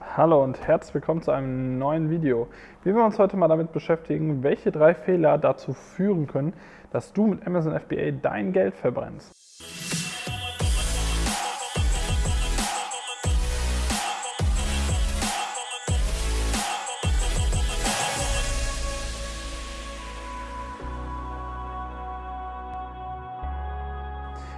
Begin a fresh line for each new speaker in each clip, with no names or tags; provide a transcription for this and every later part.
Hallo und herzlich willkommen zu einem neuen Video. Wir wollen uns heute mal damit beschäftigen, welche drei Fehler dazu führen können, dass du mit Amazon FBA dein Geld verbrennst.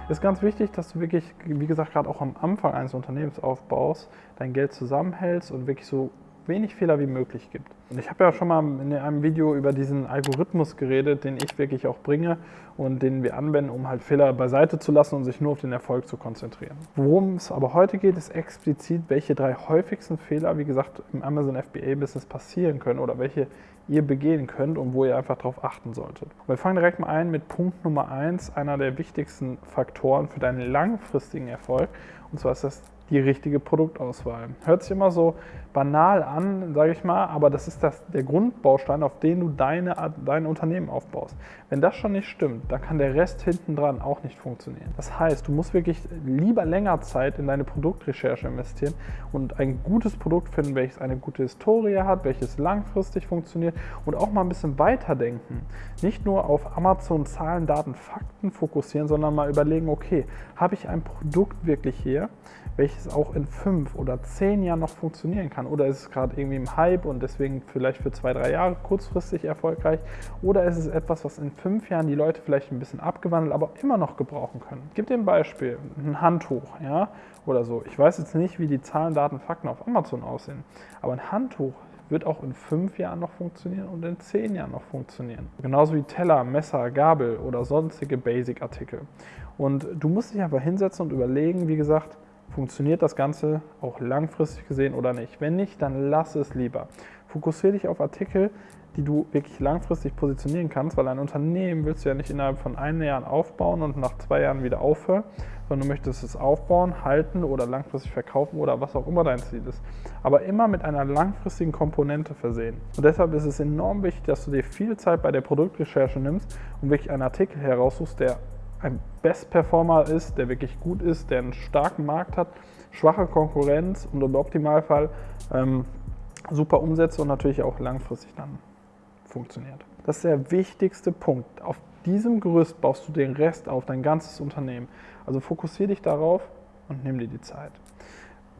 Ist ganz wichtig, dass du wirklich, wie gesagt, gerade auch am Anfang eines Unternehmensaufbaus dein Geld zusammenhältst und wirklich so wenig Fehler wie möglich gibt. Und ich habe ja schon mal in einem Video über diesen Algorithmus geredet, den ich wirklich auch bringe und den wir anwenden, um halt Fehler beiseite zu lassen und sich nur auf den Erfolg zu konzentrieren. Worum es aber heute geht, ist explizit, welche drei häufigsten Fehler, wie gesagt, im Amazon FBA-Business passieren können oder welche ihr begehen könnt und wo ihr einfach darauf achten solltet. Wir fangen direkt mal ein mit Punkt Nummer eins, einer der wichtigsten Faktoren für deinen langfristigen Erfolg. Und zwar ist das die richtige Produktauswahl. Hört sich immer so banal an, sage ich mal, aber das ist das, der Grundbaustein, auf den du deine, dein Unternehmen aufbaust. Wenn das schon nicht stimmt, dann kann der Rest hinten dran auch nicht funktionieren. Das heißt, du musst wirklich lieber länger Zeit in deine Produktrecherche investieren und ein gutes Produkt finden, welches eine gute Historie hat, welches langfristig funktioniert und auch mal ein bisschen weiterdenken. Nicht nur auf Amazon Zahlen, Daten, Fakten fokussieren, sondern mal überlegen, okay, habe ich ein Produkt wirklich hier, welches auch in fünf oder zehn Jahren noch funktionieren kann? Oder ist es gerade irgendwie im Hype und deswegen vielleicht für zwei, drei Jahre kurzfristig erfolgreich? Oder ist es etwas, was in fünf Jahren die Leute vielleicht ein bisschen abgewandelt, aber immer noch gebrauchen können? Gebe dir ein Beispiel, ein Handtuch, ja, oder so. Ich weiß jetzt nicht, wie die Zahlen, Daten, Fakten auf Amazon aussehen, aber ein Handtuch wird auch in fünf Jahren noch funktionieren und in zehn Jahren noch funktionieren. Genauso wie Teller, Messer, Gabel oder sonstige Basic-Artikel. Und du musst dich einfach hinsetzen und überlegen, wie gesagt, funktioniert das Ganze auch langfristig gesehen oder nicht. Wenn nicht, dann lass es lieber. Fokussiere dich auf Artikel, die du wirklich langfristig positionieren kannst, weil ein Unternehmen willst du ja nicht innerhalb von einem Jahr aufbauen und nach zwei Jahren wieder aufhören, sondern du möchtest es aufbauen, halten oder langfristig verkaufen oder was auch immer dein Ziel ist. Aber immer mit einer langfristigen Komponente versehen. Und deshalb ist es enorm wichtig, dass du dir viel Zeit bei der Produktrecherche nimmst und wirklich einen Artikel heraussuchst, der ein Best-Performer ist, der wirklich gut ist, der einen starken Markt hat, schwache Konkurrenz und im Optimalfall ähm, super Umsätze und natürlich auch langfristig dann funktioniert. Das ist der wichtigste Punkt. Auf diesem Gerüst baust du den Rest auf, dein ganzes Unternehmen. Also fokussiere dich darauf und nimm dir die Zeit.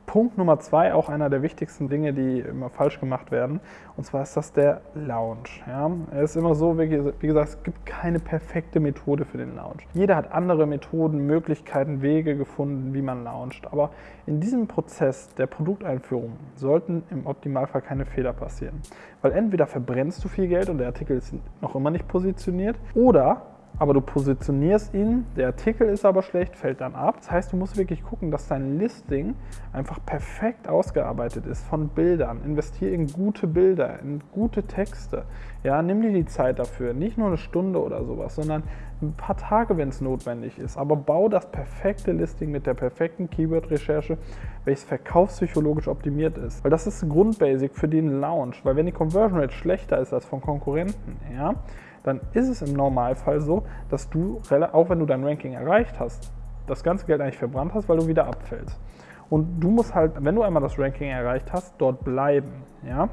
Punkt Nummer zwei, auch einer der wichtigsten Dinge, die immer falsch gemacht werden, und zwar ist das der Lounge. Ja? Es ist immer so, wie gesagt, es gibt keine perfekte Methode für den Lounge. Jeder hat andere Methoden, Möglichkeiten, Wege gefunden, wie man launcht. Aber in diesem Prozess der Produkteinführung sollten im Optimalfall keine Fehler passieren. Weil entweder verbrennst du viel Geld und der Artikel ist noch immer nicht positioniert, oder aber du positionierst ihn, der Artikel ist aber schlecht, fällt dann ab. Das heißt, du musst wirklich gucken, dass dein Listing einfach perfekt ausgearbeitet ist von Bildern. Investiere in gute Bilder, in gute Texte. Ja, nimm dir die Zeit dafür, nicht nur eine Stunde oder sowas, sondern ein paar Tage, wenn es notwendig ist. Aber bau das perfekte Listing mit der perfekten Keyword-Recherche, welches verkaufspsychologisch optimiert ist. Weil das ist Grundbasic für den Launch. Weil wenn die Conversion Rate schlechter ist als von Konkurrenten, ja, dann ist es im Normalfall so, dass du, auch wenn du dein Ranking erreicht hast, das ganze Geld eigentlich verbrannt hast, weil du wieder abfällst. Und du musst halt, wenn du einmal das Ranking erreicht hast, dort bleiben. Ja?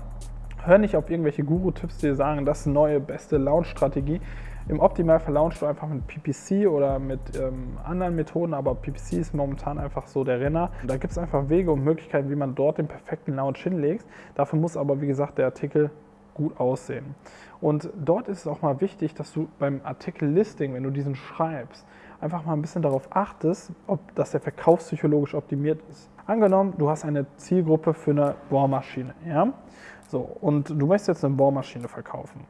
Hör nicht auf irgendwelche Guru-Tipps, die dir sagen, das neue, beste Launch-Strategie. Im Optimalfall launchst du einfach mit PPC oder mit ähm, anderen Methoden, aber PPC ist momentan einfach so der Renner. Da gibt es einfach Wege und Möglichkeiten, wie man dort den perfekten Launch hinlegt. Dafür muss aber, wie gesagt, der Artikel gut aussehen. Und dort ist es auch mal wichtig, dass du beim Artikel-Listing, wenn du diesen schreibst, einfach mal ein bisschen darauf achtest, ob das der verkaufspsychologisch optimiert ist. Angenommen, du hast eine Zielgruppe für eine Bohrmaschine, ja? So, und du möchtest jetzt eine Bohrmaschine verkaufen.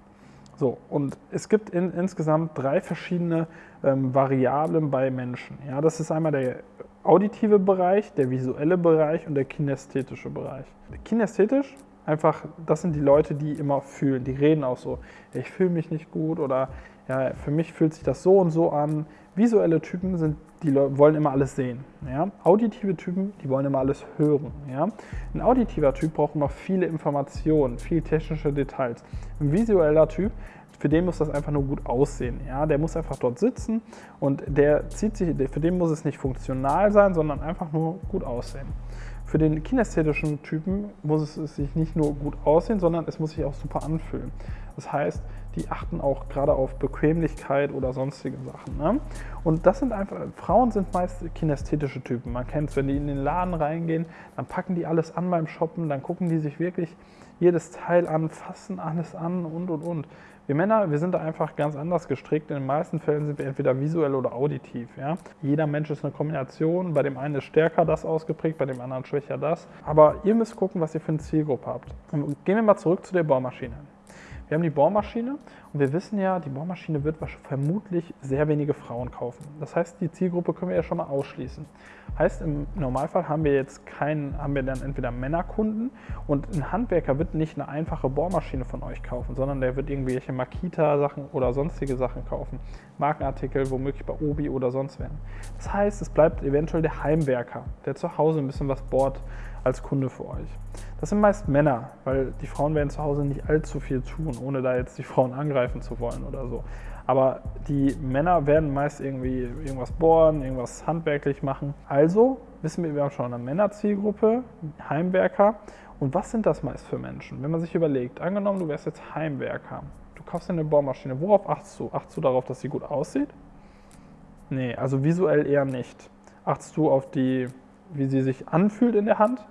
So, und es gibt in, insgesamt drei verschiedene ähm, Variablen bei Menschen. Ja, das ist einmal der auditive Bereich, der visuelle Bereich und der kinästhetische Bereich. Kinästhetisch einfach, das sind die Leute, die immer fühlen. Die reden auch so, ich fühle mich nicht gut oder ja, für mich fühlt sich das so und so an. Visuelle Typen sind, die wollen immer alles sehen. Ja? Auditive Typen, die wollen immer alles hören. Ja? Ein auditiver Typ braucht immer viele Informationen, viel technische Details. Ein visueller Typ, für den muss das einfach nur gut aussehen. Ja? Der muss einfach dort sitzen und der zieht sich, für den muss es nicht funktional sein, sondern einfach nur gut aussehen. Für den kinästhetischen Typen muss es sich nicht nur gut aussehen, sondern es muss sich auch super anfühlen. Das heißt, die achten auch gerade auf Bequemlichkeit oder sonstige Sachen. Ne? Und das sind einfach, Frauen sind meist kinästhetische Typen. Man kennt es, wenn die in den Laden reingehen, dann packen die alles an beim Shoppen, dann gucken die sich wirklich jedes Teil an, fassen alles an und und und. Wir Männer, wir sind da einfach ganz anders gestrickt. In den meisten Fällen sind wir entweder visuell oder auditiv. Ja? Jeder Mensch ist eine Kombination. Bei dem einen ist stärker das ausgeprägt, bei dem anderen schwächer das. Aber ihr müsst gucken, was ihr für eine Zielgruppe habt. Gehen wir mal zurück zu der Bohrmaschine. Wir haben die Bohrmaschine und wir wissen ja, die Bohrmaschine wird vermutlich sehr wenige Frauen kaufen. Das heißt, die Zielgruppe können wir ja schon mal ausschließen. Heißt, im Normalfall haben wir jetzt keinen, haben wir dann entweder Männerkunden und ein Handwerker wird nicht eine einfache Bohrmaschine von euch kaufen, sondern der wird irgendwelche Makita-Sachen oder sonstige Sachen kaufen. Markenartikel, womöglich bei Obi oder sonst werden. Das heißt, es bleibt eventuell der Heimwerker, der zu Hause ein bisschen was bohrt als Kunde für euch. Das sind meist Männer, weil die Frauen werden zu Hause nicht allzu viel tun, ohne da jetzt die Frauen angreifen zu wollen oder so. Aber die Männer werden meist irgendwie irgendwas bohren, irgendwas handwerklich machen. Also wissen wir, wir haben schon eine Männerzielgruppe, Heimwerker. Und was sind das meist für Menschen? Wenn man sich überlegt, angenommen, du wärst jetzt Heimwerker, du kaufst dir eine Bohrmaschine, worauf achtest du? Achtest du darauf, dass sie gut aussieht? Nee, also visuell eher nicht. Achtest du auf die, wie sie sich anfühlt in der Hand?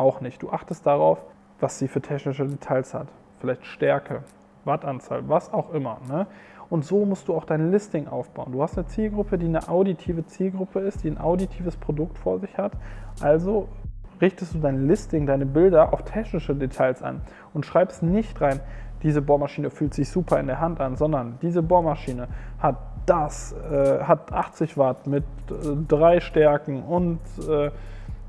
auch nicht. Du achtest darauf, was sie für technische Details hat. Vielleicht Stärke, Wattanzahl, was auch immer. Ne? Und so musst du auch dein Listing aufbauen. Du hast eine Zielgruppe, die eine auditive Zielgruppe ist, die ein auditives Produkt vor sich hat. Also richtest du dein Listing, deine Bilder auf technische Details an und schreibst nicht rein, diese Bohrmaschine fühlt sich super in der Hand an, sondern diese Bohrmaschine hat das, äh, hat 80 Watt mit äh, drei Stärken und äh,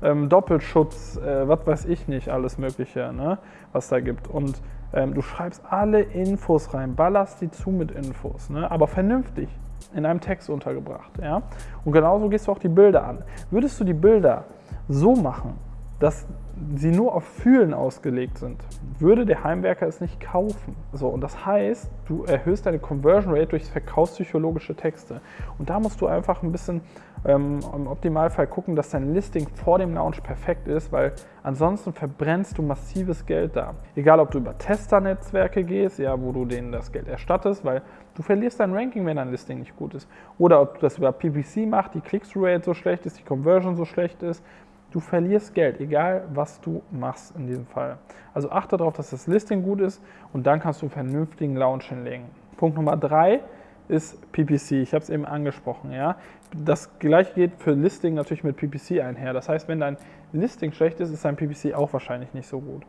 ähm, Doppelschutz, äh, was weiß ich nicht, alles Mögliche, ne, was da gibt. Und ähm, du schreibst alle Infos rein, ballerst die zu mit Infos, ne, aber vernünftig in einem Text untergebracht. Ja? Und genauso gehst du auch die Bilder an. Würdest du die Bilder so machen, dass sie nur auf Fühlen ausgelegt sind, würde der Heimwerker es nicht kaufen. So, und das heißt, du erhöhst deine Conversion Rate durch verkaufspsychologische Texte. Und da musst du einfach ein bisschen ähm, im Optimalfall gucken, dass dein Listing vor dem Launch perfekt ist, weil ansonsten verbrennst du massives Geld da. Egal, ob du über Tester-Netzwerke gehst, ja, wo du denen das Geld erstattest, weil du verlierst dein Ranking, wenn dein Listing nicht gut ist. Oder ob du das über PPC machst, die Click-Through-Rate so schlecht ist, die Conversion so schlecht ist, Du verlierst Geld, egal was du machst in diesem Fall. Also achte darauf, dass das Listing gut ist und dann kannst du einen vernünftigen Launch hinlegen. Punkt Nummer drei ist PPC. Ich habe es eben angesprochen. Ja? Das gleiche geht für Listing natürlich mit PPC einher. Das heißt, wenn dein Listing schlecht ist, ist dein PPC auch wahrscheinlich nicht so gut.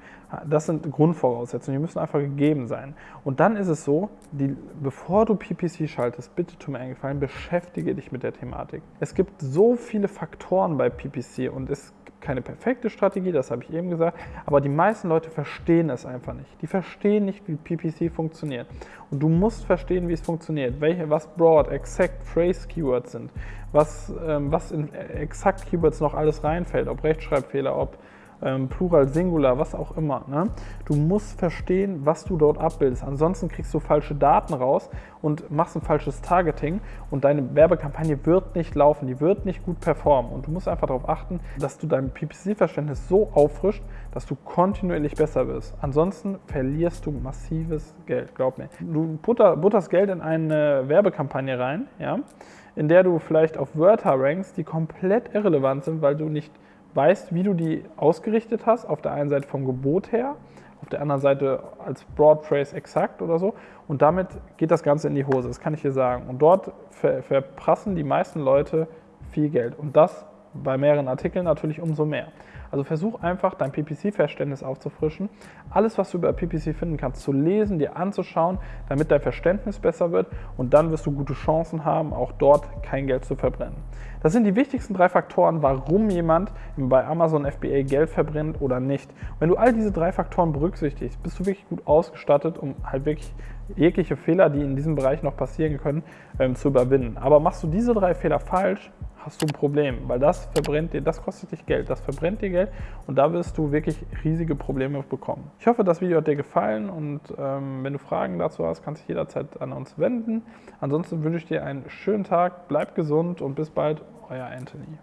Das sind Grundvoraussetzungen, die müssen einfach gegeben sein. Und dann ist es so, die, bevor du PPC schaltest, bitte tu mir einen Gefallen, beschäftige dich mit der Thematik. Es gibt so viele Faktoren bei PPC und es keine perfekte Strategie, das habe ich eben gesagt, aber die meisten Leute verstehen es einfach nicht. Die verstehen nicht, wie PPC funktioniert. Und du musst verstehen, wie es funktioniert, welche, was Broad, Exact, Phrase Keywords sind, was, ähm, was in Exact Keywords noch alles reinfällt, ob Rechtschreibfehler, ob ähm, Plural, Singular, was auch immer. Ne? Du musst verstehen, was du dort abbildest. Ansonsten kriegst du falsche Daten raus und machst ein falsches Targeting und deine Werbekampagne wird nicht laufen, die wird nicht gut performen. Und du musst einfach darauf achten, dass du dein PPC-Verständnis so auffrischt, dass du kontinuierlich besser wirst. Ansonsten verlierst du massives Geld, glaub mir. Du butter, butterst Geld in eine Werbekampagne rein, ja, in der du vielleicht auf Wörter rankst, die komplett irrelevant sind, weil du nicht weißt, wie du die ausgerichtet hast, auf der einen Seite vom Gebot her, auf der anderen Seite als Broad Phrase exakt oder so. Und damit geht das Ganze in die Hose, das kann ich dir sagen. Und dort ver verprassen die meisten Leute viel Geld. Und das bei mehreren Artikeln natürlich umso mehr. Also versuch einfach dein PPC-Verständnis aufzufrischen. Alles, was du über PPC finden kannst, zu lesen, dir anzuschauen, damit dein Verständnis besser wird und dann wirst du gute Chancen haben, auch dort kein Geld zu verbrennen. Das sind die wichtigsten drei Faktoren, warum jemand bei Amazon FBA Geld verbrennt oder nicht. Wenn du all diese drei Faktoren berücksichtigst, bist du wirklich gut ausgestattet, um halt wirklich jegliche Fehler, die in diesem Bereich noch passieren können, ähm, zu überwinden. Aber machst du diese drei Fehler falsch, hast du ein Problem, weil das verbrennt dir, das kostet dich Geld, das verbrennt dir Geld und da wirst du wirklich riesige Probleme bekommen. Ich hoffe, das Video hat dir gefallen und ähm, wenn du Fragen dazu hast, kannst du dich jederzeit an uns wenden. Ansonsten wünsche ich dir einen schönen Tag, bleib gesund und bis bald, euer Anthony.